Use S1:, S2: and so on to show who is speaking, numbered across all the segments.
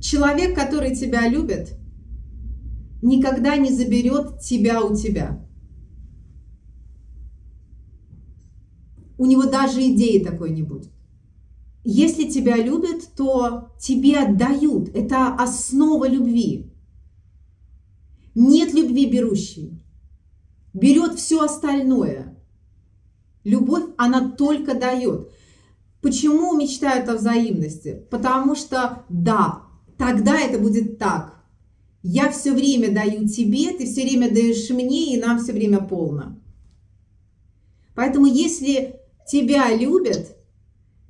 S1: Человек, который тебя любит, никогда не заберет тебя у тебя. У него даже идеи такой не будет. Если тебя любят, то тебе отдают. Это основа любви. Нет любви берущей. Берет все остальное. Любовь, она только дает. Почему мечтают о взаимности? Потому что, да, тогда это будет так. Я все время даю тебе, ты все время даешь мне, и нам все время полно. Поэтому если тебя любят,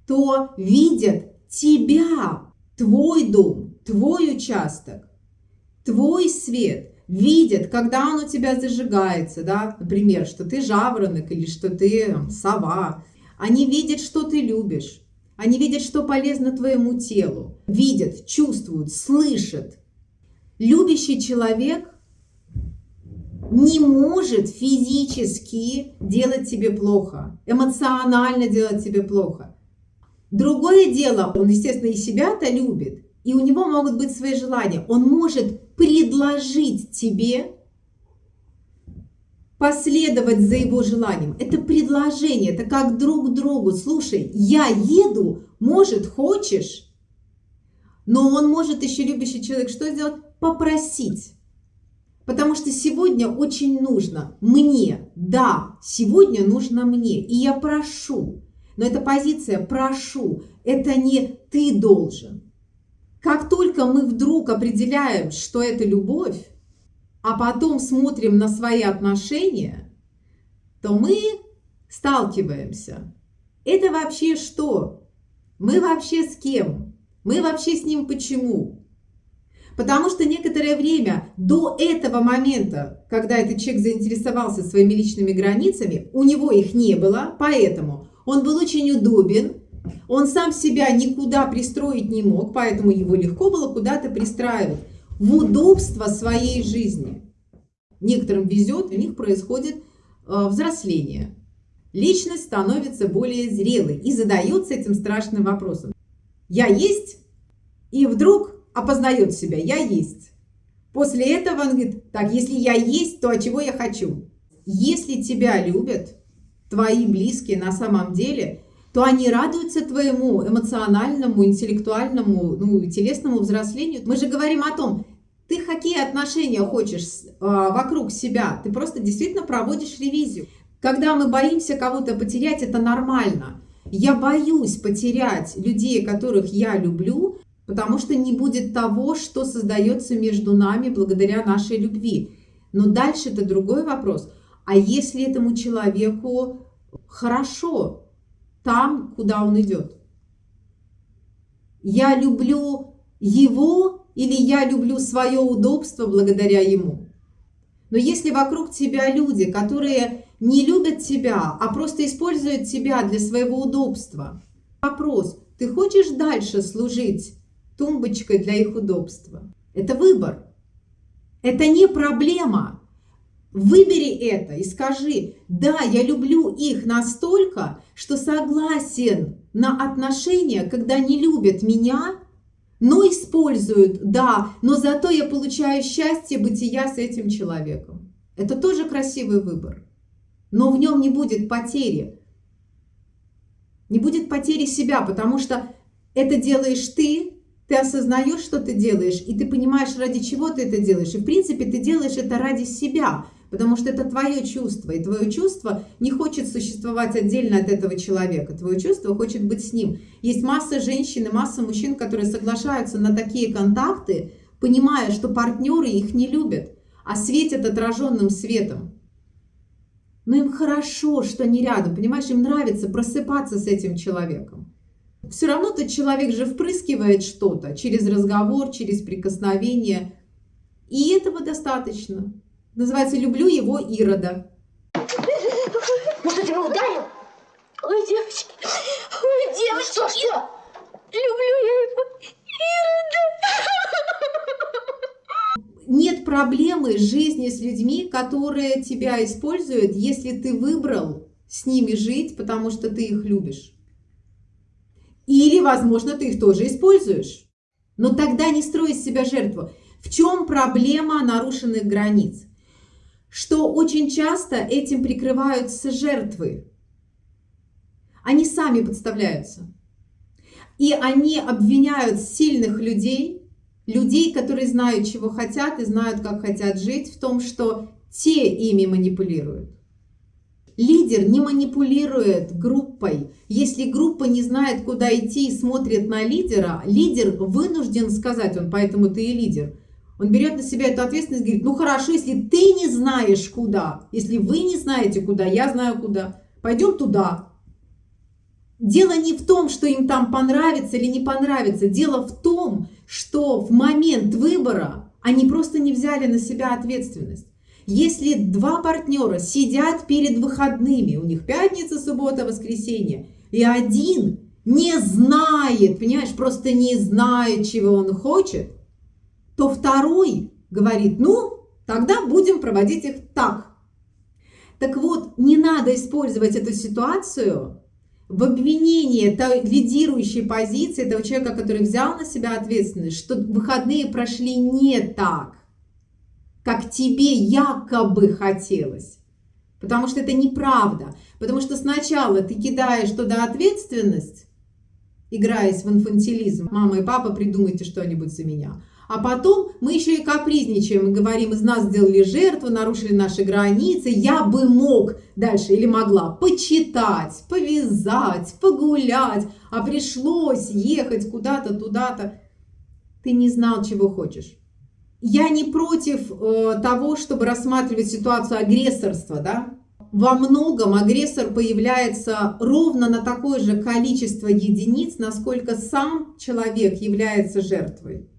S1: то видят тебя, твой дом, твой участок, твой свет, видят, когда он у тебя зажигается, да, например, что ты жаворонок или что ты там, сова. Они видят, что ты любишь. Они видят, что полезно твоему телу. Видят, чувствуют, слышат. Любящий человек не может физически делать тебе плохо, эмоционально делать тебе плохо. Другое дело, он, естественно, и себя-то любит, и у него могут быть свои желания. Он может предложить тебе последовать за его желанием. Это предложение, это как друг другу. Слушай, я еду, может, хочешь? Но он может еще любящий человек что сделать? Попросить. Потому что сегодня очень нужно мне, да, сегодня нужно мне, и я прошу. Но эта позиция «прошу» – это не «ты должен». Как только мы вдруг определяем, что это любовь, а потом смотрим на свои отношения, то мы сталкиваемся. Это вообще что? Мы вообще с кем? Мы вообще с ним почему? Потому что некоторое время до этого момента, когда этот человек заинтересовался своими личными границами, у него их не было, поэтому он был очень удобен, он сам себя никуда пристроить не мог, поэтому его легко было куда-то пристраивать в удобство своей жизни. Некоторым везет, у них происходит э, взросление. Личность становится более зрелой и задается этим страшным вопросом. Я есть? И вдруг опознает себя, я есть. После этого он говорит, так, если я есть, то а чего я хочу? Если тебя любят, твои близкие на самом деле, то они радуются твоему эмоциональному, интеллектуальному, ну, телесному взрослению. Мы же говорим о том, ты какие отношения хочешь э, вокруг себя, ты просто действительно проводишь ревизию. Когда мы боимся кого-то потерять, это нормально. Я боюсь потерять людей, которых я люблю, потому что не будет того, что создается между нами благодаря нашей любви. Но дальше это другой вопрос. А если этому человеку хорошо там, куда он идет? Я люблю его или я люблю свое удобство благодаря ему? Но если вокруг тебя люди, которые не любят тебя, а просто используют тебя для своего удобства, вопрос, ты хочешь дальше служить тумбочкой для их удобства? Это выбор. Это не проблема. Выбери это и скажи, да, я люблю их настолько, что согласен на отношения, когда не любят меня, но используют, да, но зато я получаю счастье бытия с этим человеком. Это тоже красивый выбор. Но в нем не будет потери. Не будет потери себя, потому что это делаешь ты, ты осознаешь, что ты делаешь, и ты понимаешь, ради чего ты это делаешь. И в принципе ты делаешь это ради себя – потому что это твое чувство, и твое чувство не хочет существовать отдельно от этого человека, твое чувство хочет быть с ним. Есть масса женщин и масса мужчин, которые соглашаются на такие контакты, понимая, что партнеры их не любят, а светят отраженным светом. Но им хорошо, что они рядом, понимаешь, им нравится просыпаться с этим человеком. Все равно тот человек же впрыскивает что-то через разговор, через прикосновение, и этого достаточно. Называется «Люблю его Ирода».
S2: Ну что, тебя ударил?
S3: Ой, девочки, ой, девочки.
S2: Что, что?
S3: Люблю я его
S1: Ирода. Нет проблемы жизни с людьми, которые тебя используют, если ты выбрал с ними жить, потому что ты их любишь. Или, возможно, ты их тоже используешь. Но тогда не строй из себя жертву. В чем проблема нарушенных границ? Что очень часто этим прикрываются жертвы. Они сами подставляются. И они обвиняют сильных людей, людей, которые знают, чего хотят и знают, как хотят жить, в том, что те ими манипулируют. Лидер не манипулирует группой. Если группа не знает, куда идти и смотрит на лидера, лидер вынужден сказать, он поэтому ты и лидер. Он берет на себя эту ответственность и говорит, ну хорошо, если ты не знаешь куда, если вы не знаете куда, я знаю куда, пойдем туда. Дело не в том, что им там понравится или не понравится. Дело в том, что в момент выбора они просто не взяли на себя ответственность. Если два партнера сидят перед выходными, у них пятница, суббота, воскресенье, и один не знает, понимаешь, просто не знает, чего он хочет, то второй говорит, ну, тогда будем проводить их так. Так вот, не надо использовать эту ситуацию в обвинении той лидирующей позиции, этого человека, который взял на себя ответственность, что выходные прошли не так как тебе якобы хотелось. Потому что это неправда. Потому что сначала ты кидаешь туда ответственность, играясь в инфантилизм. Мама и папа, придумайте что-нибудь за меня. А потом мы еще и капризничаем и говорим, из нас сделали жертву, нарушили наши границы, я бы мог дальше или могла почитать, повязать, погулять, а пришлось ехать куда-то, туда-то. Ты не знал, чего хочешь я не против э, того, чтобы рассматривать ситуацию агрессорства, да. Во многом агрессор появляется ровно на такое же количество единиц, насколько сам человек является жертвой.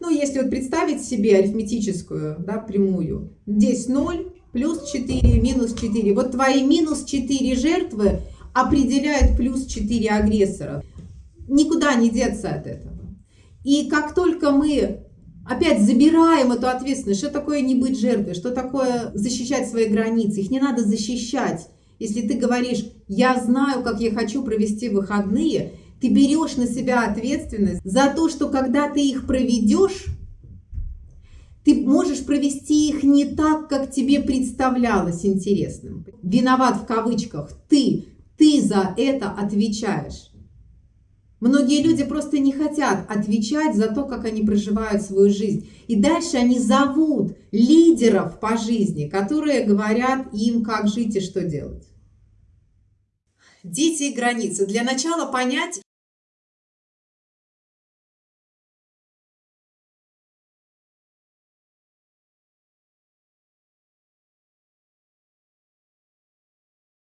S1: Ну, если вот представить себе арифметическую, да, прямую, здесь 0, плюс 4, минус 4. Вот твои минус 4 жертвы определяют плюс 4 агрессора. Никуда не деться от этого. И как только мы опять забираем эту ответственность. Что такое не быть жертвой? Что такое защищать свои границы? Их не надо защищать. Если ты говоришь, я знаю, как я хочу провести выходные, ты берешь на себя ответственность за то, что когда ты их проведешь, ты можешь провести их не так, как тебе представлялось интересным. Виноват в кавычках ты, ты за это отвечаешь. Многие люди просто не хотят отвечать за то, как они проживают свою жизнь. И дальше они зовут лидеров по жизни, которые говорят им, как жить и что делать. Дети и границы. Для начала понять,